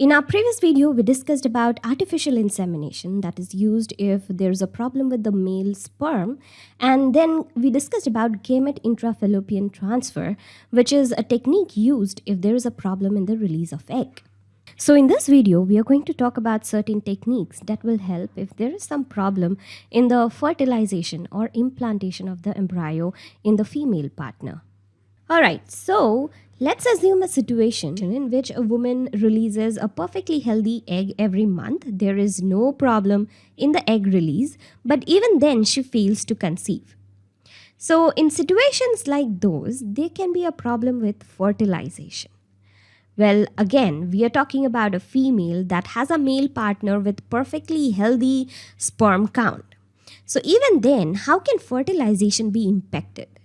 In our previous video, we discussed about artificial insemination that is used if there's a problem with the male sperm. And then we discussed about gamete intrafallopian transfer, which is a technique used if there is a problem in the release of egg. So in this video, we are going to talk about certain techniques that will help if there is some problem in the fertilization or implantation of the embryo in the female partner. Alright, so Let's assume a situation in which a woman releases a perfectly healthy egg every month. There is no problem in the egg release, but even then she fails to conceive. So in situations like those, there can be a problem with fertilization. Well, again, we are talking about a female that has a male partner with perfectly healthy sperm count. So even then, how can fertilization be impacted?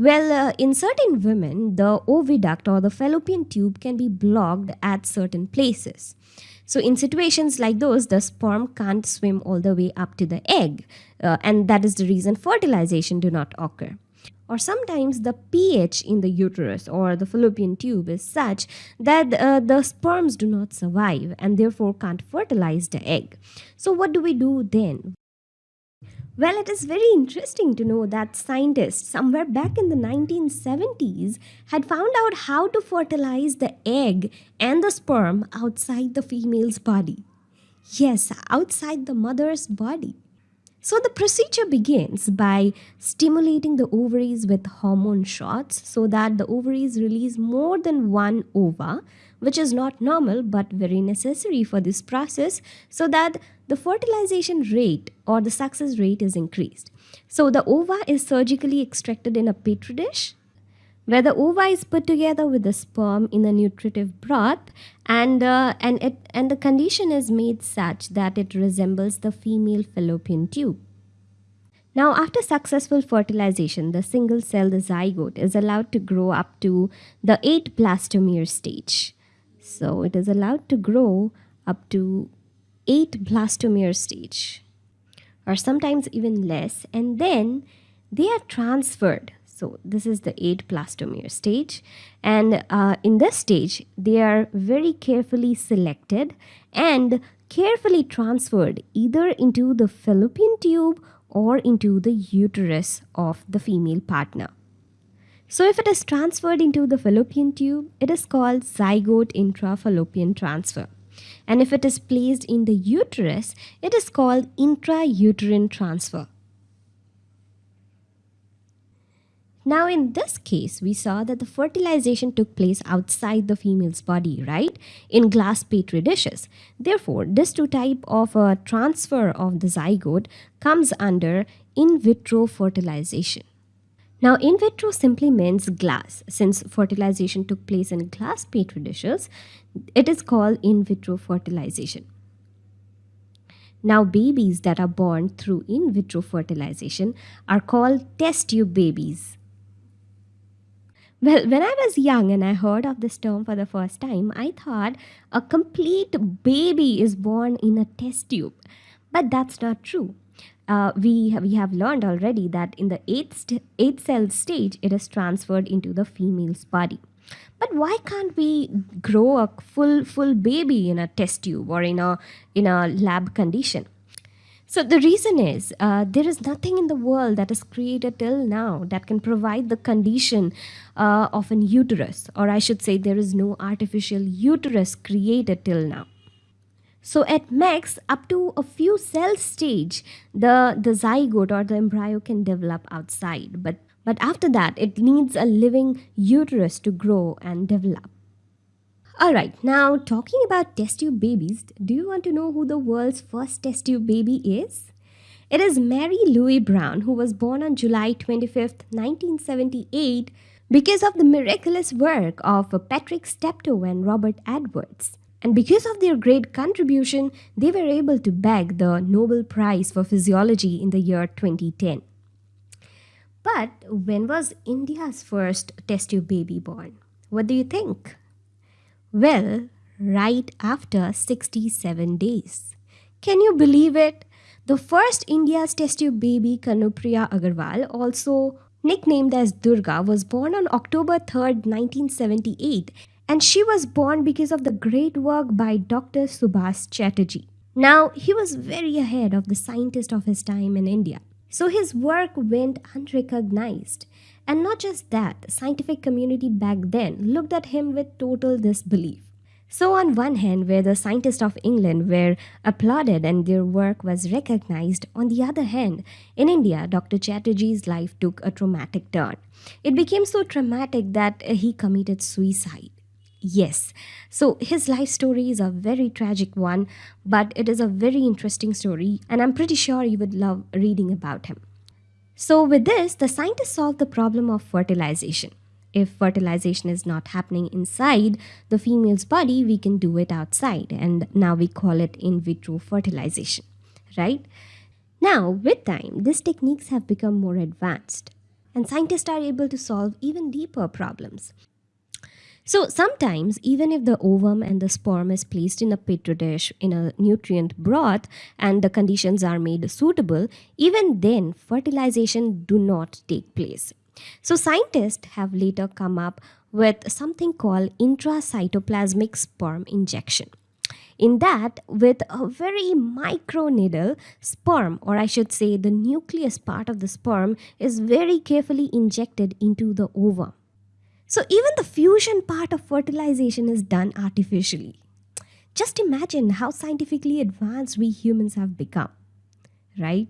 Well, uh, in certain women, the oviduct or the fallopian tube can be blocked at certain places. So in situations like those, the sperm can't swim all the way up to the egg, uh, and that is the reason fertilization do not occur. Or sometimes the pH in the uterus or the fallopian tube is such that uh, the sperms do not survive and therefore can't fertilize the egg. So what do we do then? Well, it is very interesting to know that scientists somewhere back in the 1970s had found out how to fertilize the egg and the sperm outside the female's body. Yes, outside the mother's body. So the procedure begins by stimulating the ovaries with hormone shots so that the ovaries release more than one ova, which is not normal but very necessary for this process so that the fertilization rate or the success rate is increased. So the ova is surgically extracted in a petri dish where the ova is put together with the sperm in a nutritive broth and uh, and it and the condition is made such that it resembles the female fallopian tube. Now after successful fertilization, the single cell the zygote is allowed to grow up to the 8 blastomere stage. So it is allowed to grow up to 8 blastomere stage or sometimes even less and then they are transferred so this is the 8 blastomere stage and uh, in this stage they are very carefully selected and carefully transferred either into the fallopian tube or into the uterus of the female partner. So if it is transferred into the fallopian tube, it is called zygote intrafallopian transfer. And if it is placed in the uterus, it is called intrauterine transfer. Now in this case, we saw that the fertilization took place outside the female's body, right? In glass petri dishes. Therefore, this two type of uh, transfer of the zygote comes under in vitro fertilization. Now, in vitro simply means glass. Since fertilization took place in glass petri dishes, it is called in vitro fertilization. Now, babies that are born through in vitro fertilization are called test tube babies. Well, when I was young and I heard of this term for the first time, I thought a complete baby is born in a test tube. But that's not true uh, we, have, we have learned already that in the eighth, eighth cell stage, it is transferred into the female's body. But why can't we grow a full, full baby in a test tube or in a, in a lab condition? So the reason is uh, there is nothing in the world that is created till now that can provide the condition uh, of an uterus, or I should say, there is no artificial uterus created till now. So at max, up to a few cell stage, the, the zygote or the embryo can develop outside. But, but after that, it needs a living uterus to grow and develop. Alright, now talking about test tube babies, do you want to know who the world's first test tube baby is? It is Mary Louise Brown, who was born on July 25, 1978, because of the miraculous work of Patrick Steptoe and Robert Edwards. And because of their great contribution, they were able to bag the Nobel Prize for Physiology in the year 2010. But when was India's first test tube baby born? What do you think? Well, right after 67 days. Can you believe it? The first India's test tube baby, Kanupriya Agarwal, also nicknamed as Durga, was born on October 3, 1978 And she was born because of the great work by Dr. Subhas Chatterjee. Now, he was very ahead of the scientist of his time in India. So his work went unrecognized. And not just that, the scientific community back then looked at him with total disbelief. So, on one hand, where the scientists of England were applauded and their work was recognized, on the other hand, in India, Dr. Chatterjee's life took a traumatic turn. It became so traumatic that he committed suicide. Yes, so his life story is a very tragic one, but it is a very interesting story, and I'm pretty sure you would love reading about him. So, with this, the scientists solved the problem of fertilization if fertilization is not happening inside the female's body, we can do it outside. And now we call it in vitro fertilization, right? Now, with time, these techniques have become more advanced, and scientists are able to solve even deeper problems. So, sometimes, even if the ovum and the sperm is placed in a petri dish in a nutrient broth and the conditions are made suitable, even then, fertilization do not take place. So scientists have later come up with something called intracytoplasmic sperm injection. In that, with a very micro needle, sperm, or I should say the nucleus part of the sperm, is very carefully injected into the ovum. So even the fusion part of fertilization is done artificially. Just imagine how scientifically advanced we humans have become, right?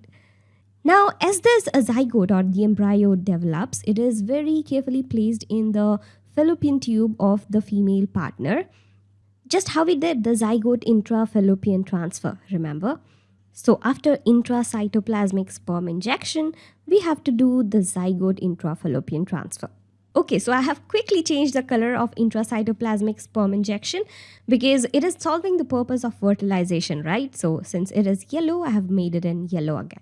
Now, as this zygote or the embryo develops, it is very carefully placed in the fallopian tube of the female partner. Just how we did the zygote intrafallopian transfer, remember? So after intracytoplasmic sperm injection, we have to do the zygote intrafallopian transfer. Okay, so I have quickly changed the color of intracytoplasmic sperm injection because it is solving the purpose of fertilization, right? So since it is yellow, I have made it in yellow again.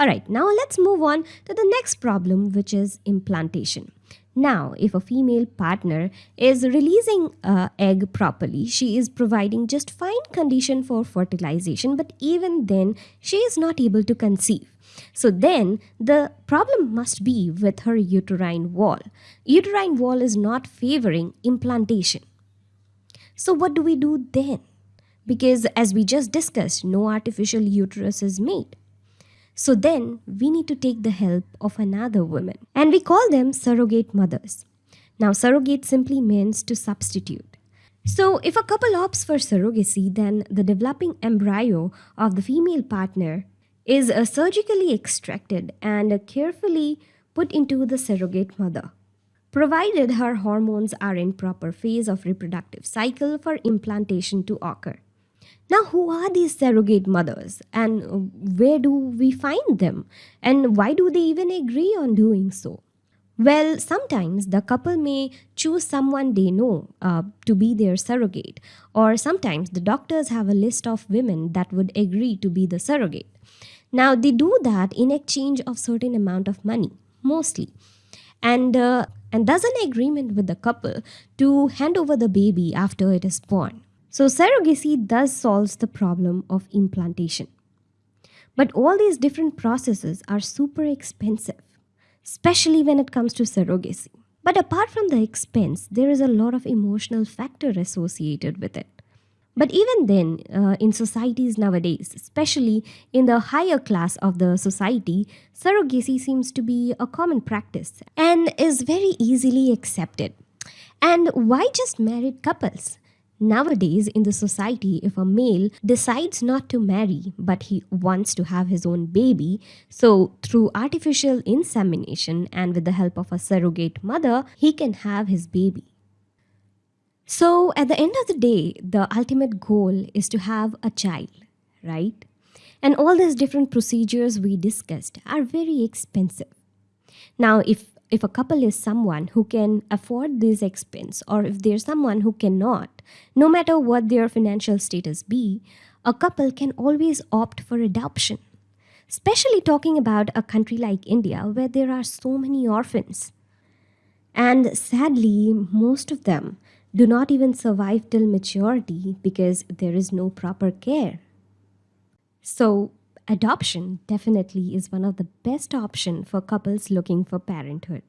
Alright, now let's move on to the next problem which is implantation. Now, if a female partner is releasing uh, egg properly, she is providing just fine condition for fertilization, but even then, she is not able to conceive. So then, the problem must be with her uterine wall. Uterine wall is not favoring implantation. So what do we do then? Because as we just discussed, no artificial uterus is made. So then we need to take the help of another woman and we call them surrogate mothers. Now surrogate simply means to substitute. So if a couple opts for surrogacy, then the developing embryo of the female partner is uh, surgically extracted and carefully put into the surrogate mother provided her hormones are in proper phase of reproductive cycle for implantation to occur. Now, who are these surrogate mothers and where do we find them? And why do they even agree on doing so? Well, sometimes the couple may choose someone they know uh, to be their surrogate, or sometimes the doctors have a list of women that would agree to be the surrogate. Now, they do that in exchange of certain amount of money, mostly, and uh, and does an agreement with the couple to hand over the baby after it is born. So surrogacy does solves the problem of implantation. But all these different processes are super expensive, especially when it comes to surrogacy. But apart from the expense, there is a lot of emotional factor associated with it. But even then, uh, in societies nowadays, especially in the higher class of the society, surrogacy seems to be a common practice and is very easily accepted. And why just married couples? Nowadays, in the society, if a male decides not to marry but he wants to have his own baby, so through artificial insemination and with the help of a surrogate mother, he can have his baby. So, at the end of the day, the ultimate goal is to have a child, right? And all these different procedures we discussed are very expensive. Now, if if a couple is someone who can afford this expense or if they're someone who cannot, no matter what their financial status be, a couple can always opt for adoption. Especially talking about a country like India where there are so many orphans. And sadly, most of them do not even survive till maturity because there is no proper care. So, adoption definitely is one of the best option for couples looking for parenthood.